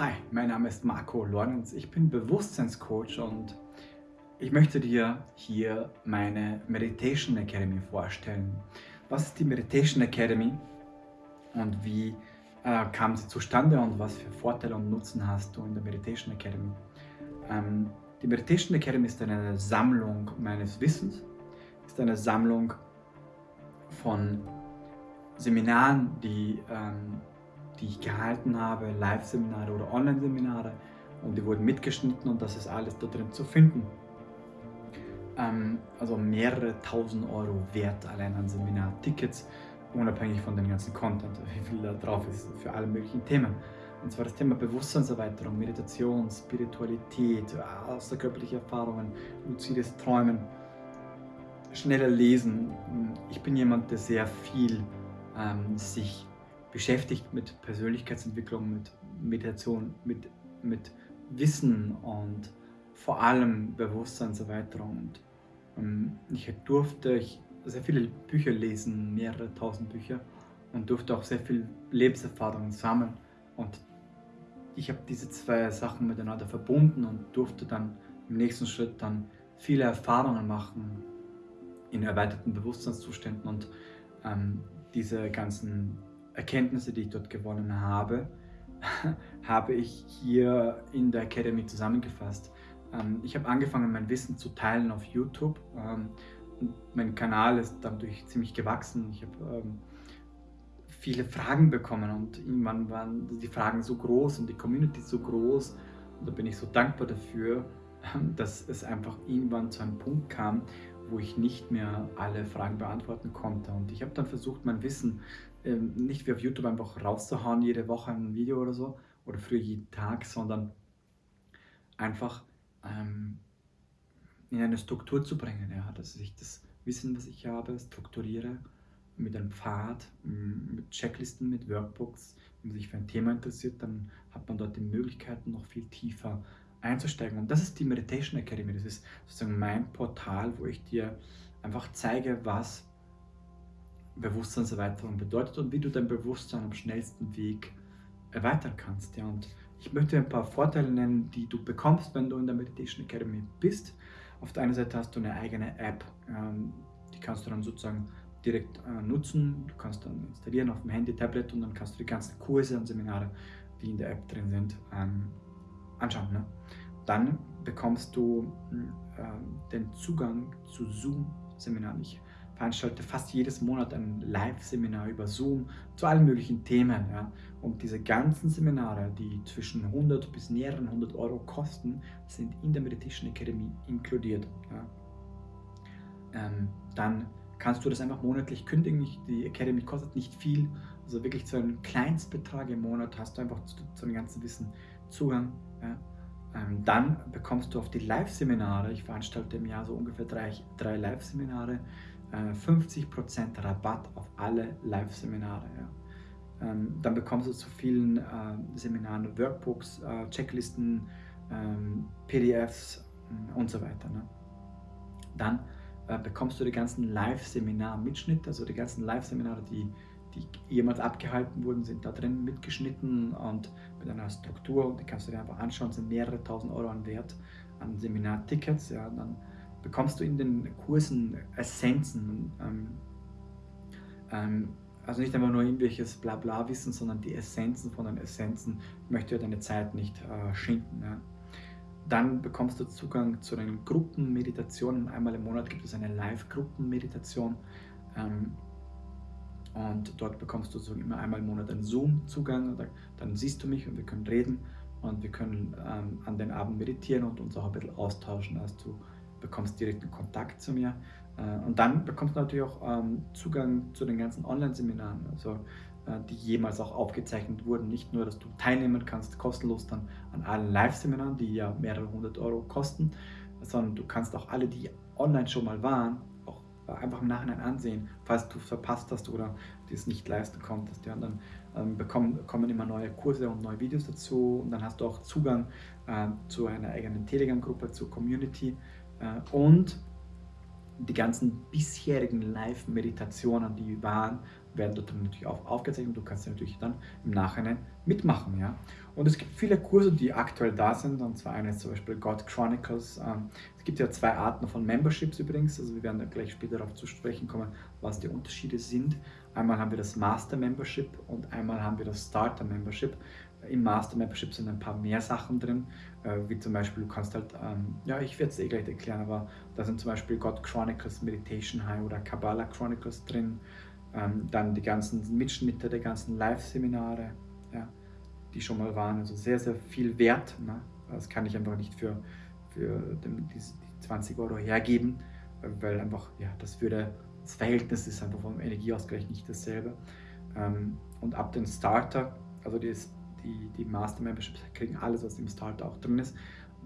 Hi, mein Name ist Marco Lorenz, ich bin Bewusstseinscoach und ich möchte dir hier meine Meditation Academy vorstellen. Was ist die Meditation Academy und wie äh, kam sie zustande und was für Vorteile und Nutzen hast du in der Meditation Academy? Ähm, die Meditation Academy ist eine Sammlung meines Wissens, ist eine Sammlung von Seminaren, die ähm, die ich gehalten habe, Live-Seminare oder Online-Seminare und die wurden mitgeschnitten und das ist alles da drin zu finden. Ähm, also mehrere tausend Euro wert allein an Seminartickets, unabhängig von dem ganzen Content, wie viel da drauf ist für alle möglichen Themen. Und zwar das Thema Bewusstseinserweiterung, Meditation, Spiritualität, außerkörperliche Erfahrungen, luzides Träumen, schneller lesen. Ich bin jemand, der sehr viel ähm, sich beschäftigt mit Persönlichkeitsentwicklung, mit Meditation, mit, mit Wissen und vor allem Bewusstseinserweiterung. Und ähm, ich durfte sehr viele Bücher lesen, mehrere tausend Bücher und durfte auch sehr viel Lebenserfahrung sammeln. Und ich habe diese zwei Sachen miteinander verbunden und durfte dann im nächsten Schritt dann viele Erfahrungen machen in erweiterten Bewusstseinszuständen und ähm, diese ganzen Erkenntnisse, die ich dort gewonnen habe, habe ich hier in der Academy zusammengefasst. Ähm, ich habe angefangen, mein Wissen zu teilen auf YouTube. Ähm, mein Kanal ist dadurch ziemlich gewachsen. Ich habe ähm, viele Fragen bekommen und irgendwann waren die Fragen so groß und die Community so groß. Und da bin ich so dankbar dafür, dass es einfach irgendwann zu einem Punkt kam, wo ich nicht mehr alle Fragen beantworten konnte. Und ich habe dann versucht, mein Wissen ähm, nicht wie auf YouTube einfach rauszuhauen, jede Woche ein Video oder so, oder für jeden Tag, sondern einfach ähm, in eine Struktur zu bringen. Ja, dass ich das Wissen, was ich habe, strukturiere mit einem Pfad, mit Checklisten, mit Workbooks. Wenn man sich für ein Thema interessiert, dann hat man dort die Möglichkeiten, noch viel tiefer einzusteigen. Und das ist die Meditation Academy. Das ist sozusagen mein Portal, wo ich dir einfach zeige, was Bewusstseinserweiterung bedeutet und wie du dein Bewusstsein am schnellsten Weg erweitern kannst. Ja, und ich möchte ein paar Vorteile nennen, die du bekommst, wenn du in der Meditation Academy bist. Auf der einen Seite hast du eine eigene App, ähm, die kannst du dann sozusagen direkt äh, nutzen. Du kannst dann installieren auf dem Handy, Tablet und dann kannst du die ganzen Kurse und Seminare, die in der App drin sind, ähm, anschauen. Ne? Dann bekommst du äh, den Zugang zu Zoom-Seminaren. Ich veranstalte fast jedes Monat ein Live-Seminar über Zoom zu allen möglichen Themen. Ja. Und diese ganzen Seminare, die zwischen 100 bis mehreren 100 Euro kosten, sind in der Meditation Academy inkludiert. Ja. Ähm, dann kannst du das einfach monatlich kündigen. Die Academy kostet nicht viel, also wirklich zu einem Kleinstbetrag im Monat hast du einfach zu, zu dem ganzen Wissen Zugang. Ja. Ähm, dann bekommst du auf die Live-Seminare, ich veranstalte im Jahr so ungefähr drei, drei Live-Seminare, 50% äh, Rabatt auf alle Live-Seminare. Ja. Ähm, dann bekommst du zu vielen äh, Seminaren Workbooks, äh, Checklisten, ähm, PDFs mm, und so weiter. Ne. Dann bekommst du die ganzen Live-Seminar-Mitschnitte, also die ganzen Live-Seminare, die, die jemals abgehalten wurden, sind da drin mitgeschnitten und mit einer Struktur die kannst du dir einfach anschauen, sind mehrere tausend Euro an Wert an Seminartickets. Ja, dann bekommst du in den Kursen Essenzen. Ähm, ähm, also nicht einfach nur irgendwelches Blabla-Wissen, sondern die Essenzen von den Essenzen. Möchte ja deine Zeit nicht äh, schinden. Ja. Dann bekommst du Zugang zu den Gruppenmeditationen. Einmal im Monat gibt es eine Live-Gruppenmeditation. Ähm, und dort bekommst du so immer einmal im Monat einen Zoom-Zugang. Dann siehst du mich und wir können reden und wir können ähm, an den Abend meditieren und uns auch ein bisschen austauschen, als du bekommst direkten Kontakt zu mir. Äh, und dann bekommst du natürlich auch ähm, Zugang zu den ganzen Online-Seminaren, also äh, die jemals auch aufgezeichnet wurden. Nicht nur, dass du teilnehmen kannst, kostenlos dann an allen Live-Seminaren, die ja mehrere hundert Euro kosten, sondern du kannst auch alle, die online schon mal waren, auch einfach im Nachhinein ansehen, falls du verpasst hast oder dir es nicht leisten konntest. Ja, und dann ähm, bekommen, kommen immer neue Kurse und neue Videos dazu und dann hast du auch Zugang äh, zu einer eigenen Telegram-Gruppe, zur Community, äh, und die ganzen bisherigen Live-Meditationen, die waren, werden dort natürlich auch aufgezeichnet. Du kannst natürlich dann im Nachhinein mitmachen. Ja? Und es gibt viele Kurse, die aktuell da sind. Und zwar eine ist zum Beispiel God Chronicles. Ähm, es gibt ja zwei Arten von Memberships übrigens. Also wir werden da gleich später darauf zu sprechen kommen, was die Unterschiede sind. Einmal haben wir das Master Membership und einmal haben wir das Starter Membership. Im Master Membership sind ein paar mehr Sachen drin, äh, wie zum Beispiel, du kannst halt, ähm, ja, ich werde es eh gleich erklären, aber da sind zum Beispiel God Chronicles Meditation High oder Kabbalah Chronicles drin. Ähm, dann die ganzen Mitschnitte der ganzen Live-Seminare, ja, die schon mal waren. Also sehr, sehr viel wert. Ne? Das kann ich einfach nicht für, für den, die, die 20 Euro hergeben, weil einfach, ja, das würde, das Verhältnis ist einfach vom Energieausgleich nicht dasselbe. Ähm, und ab dem Starter, also die, die, die Master Memberships kriegen alles, was im Starter auch drin ist.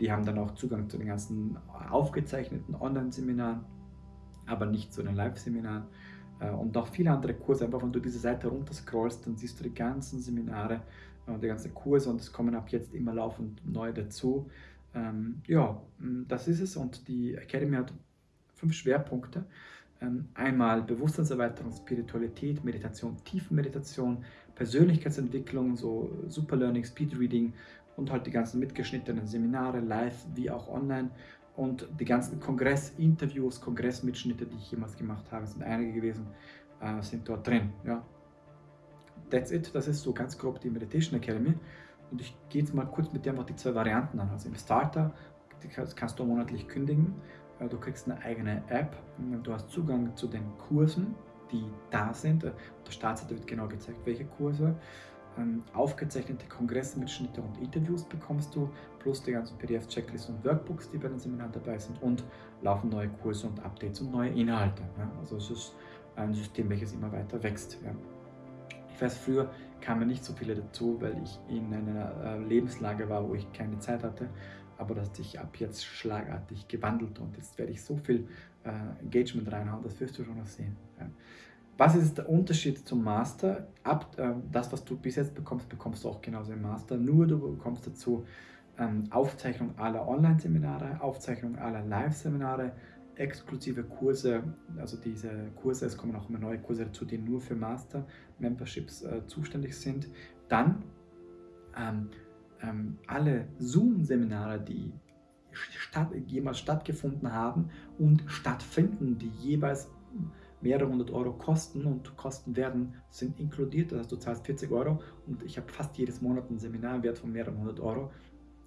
Die haben dann auch Zugang zu den ganzen aufgezeichneten Online-Seminaren, aber nicht zu den Live-Seminaren. Äh, und auch viele andere Kurse. Einfach wenn du diese Seite runterscrollst, dann siehst du die ganzen Seminare und die ganzen Kurse und es kommen ab jetzt immer laufend neue dazu. Ähm, ja, das ist es und die Academy hat fünf Schwerpunkte. Ähm, einmal Bewusstseinserweiterung, Spiritualität, Meditation, Tiefenmeditation, Persönlichkeitsentwicklung, so Super Learning, Speed Reading und halt die ganzen mitgeschnittenen Seminare, live wie auch online und die ganzen Kongress-Interviews, Kongressmitschnitte, die ich jemals gemacht habe, sind einige gewesen, äh, sind dort drin. Ja. That's it, das ist so ganz grob die Meditation Academy. Und ich gehe jetzt mal kurz mit dir einfach die zwei Varianten an. Also im Starter kannst du monatlich kündigen. Äh, du kriegst eine eigene App. Du hast Zugang zu den Kursen, die da sind. Der Startseite wird genau gezeigt, welche Kurse ähm, aufgezeichnete Kongressmitschnitte und Interviews bekommst du, plus die ganzen PDF-Checklisten und Workbooks, die bei den Seminaren dabei sind und laufen neue Kurse und Updates und neue Inhalte. Also es ist ein System, welches immer weiter wächst. Ich weiß, früher kamen nicht so viele dazu, weil ich in einer äh, Lebenslage war, wo ich keine Zeit hatte. Aber das hat sich ab jetzt schlagartig gewandelt und jetzt werde ich so viel äh, Engagement reinhauen, das wirst du schon noch sehen. Ja. Was ist der Unterschied zum Master? Ab, äh, das, was du bis jetzt bekommst, bekommst du auch genauso im Master. Nur du bekommst dazu ähm, Aufzeichnung aller Online-Seminare, Aufzeichnung aller Live-Seminare, exklusive Kurse, also diese Kurse, es kommen auch immer neue Kurse dazu, die nur für Master-Memberships äh, zuständig sind. Dann ähm, ähm, alle Zoom-Seminare, die statt, jemals stattgefunden haben und stattfinden, die jeweils mehrere hundert Euro kosten und kosten werden, sind inkludiert. Das heißt, du zahlst 40 Euro und ich habe fast jedes Monat ein Seminarwert von mehreren hundert Euro.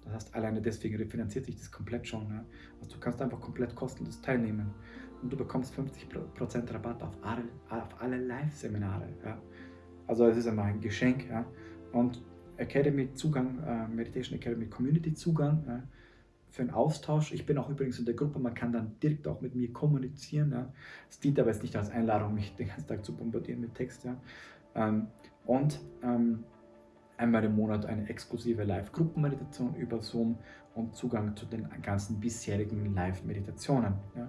Das heißt, alleine deswegen refinanziert sich das komplett schon. Ja. Also du kannst einfach komplett kostenlos teilnehmen und du bekommst 50% Rabatt auf alle, auf alle Live-Seminare. Ja. Also es ist einfach ein Geschenk. Ja. Und Academy Zugang, äh, Meditation Academy Community Zugang, ja für einen Austausch. Ich bin auch übrigens in der Gruppe, man kann dann direkt auch mit mir kommunizieren. Ja. Es dient aber jetzt nicht als Einladung, mich den ganzen Tag zu bombardieren mit Text. Ja. Ähm, und ähm, einmal im Monat eine exklusive Live-Gruppenmeditation über Zoom und Zugang zu den ganzen bisherigen Live-Meditationen. Ja.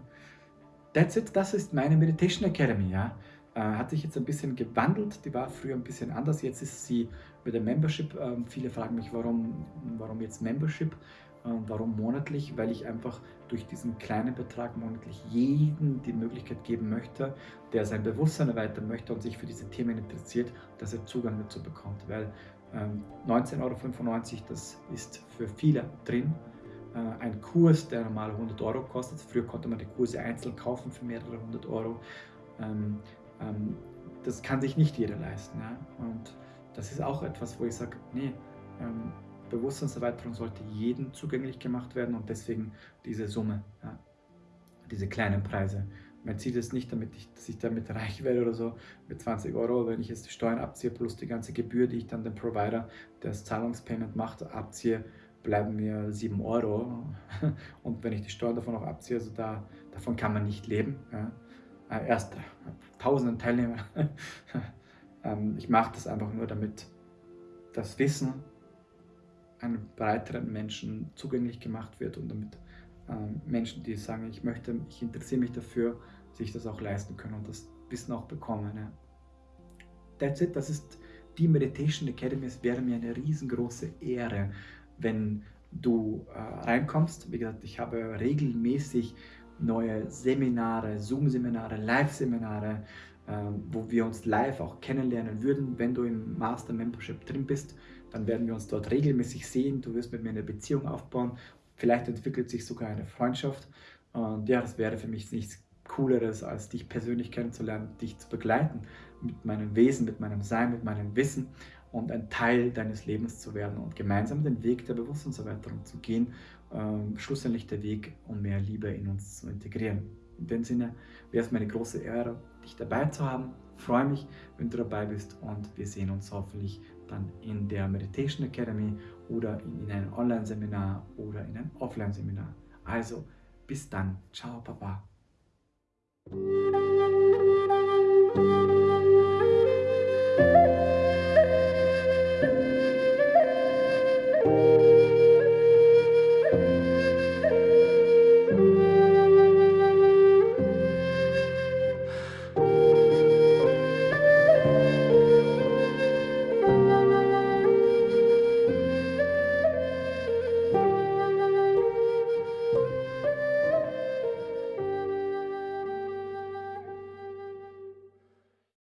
That's it, das ist meine Meditation Academy. Ja. Äh, hat sich jetzt ein bisschen gewandelt, die war früher ein bisschen anders, jetzt ist sie mit der Membership. Ähm, viele fragen mich, warum, warum jetzt Membership? Warum monatlich? Weil ich einfach durch diesen kleinen Betrag monatlich jeden die Möglichkeit geben möchte, der sein Bewusstsein erweitern möchte und sich für diese Themen interessiert, dass er Zugang dazu bekommt. Weil ähm, 19,95 Euro, das ist für viele drin. Äh, ein Kurs, der normal 100 Euro kostet. Früher konnte man die Kurse einzeln kaufen für mehrere hundert Euro. Ähm, das kann sich nicht jeder leisten. Ja? Und das ist auch etwas, wo ich sage, nee, ähm, Bewusstseinserweiterung sollte jedem zugänglich gemacht werden und deswegen diese Summe, ja, diese kleinen Preise. Man zieht es nicht, damit ich, dass ich damit reich werde oder so, mit 20 Euro, wenn ich jetzt die Steuern abziehe, plus die ganze Gebühr, die ich dann dem Provider, der das Zahlungspayment macht, abziehe, bleiben mir 7 Euro. Und wenn ich die Steuern davon auch abziehe, also da, davon kann man nicht leben. Ja. Äh, erst tausenden Teilnehmer. Ähm, ich mache das einfach nur, damit das Wissen einem breiteren Menschen zugänglich gemacht wird und damit ähm, Menschen, die sagen, ich möchte, ich interessiere mich dafür, sich das auch leisten können und das Wissen auch bekommen. Ja. That's it, das ist die Meditation Academy. Es wäre mir eine riesengroße Ehre, wenn du äh, reinkommst. Wie gesagt, ich habe regelmäßig neue Seminare, Zoom-Seminare, Live-Seminare, ähm, wo wir uns live auch kennenlernen würden. Wenn du im Master Membership drin bist, dann werden wir uns dort regelmäßig sehen. Du wirst mit mir eine Beziehung aufbauen. Vielleicht entwickelt sich sogar eine Freundschaft. Und ja, das wäre für mich nichts Cooleres, als dich persönlich kennenzulernen, dich zu begleiten mit meinem Wesen, mit meinem Sein, mit meinem Wissen und ein Teil deines Lebens zu werden und gemeinsam den Weg der Bewusstseinserweiterung zu gehen, ähm, schlussendlich der Weg, um mehr Liebe in uns zu integrieren. In dem Sinne wäre es mir eine große Ehre, dich dabei zu haben. Ich freue mich, wenn du dabei bist und wir sehen uns hoffentlich dann in der Meditation Academy oder in, in einem Online-Seminar oder in einem Offline-Seminar. Also bis dann. Ciao, Papa.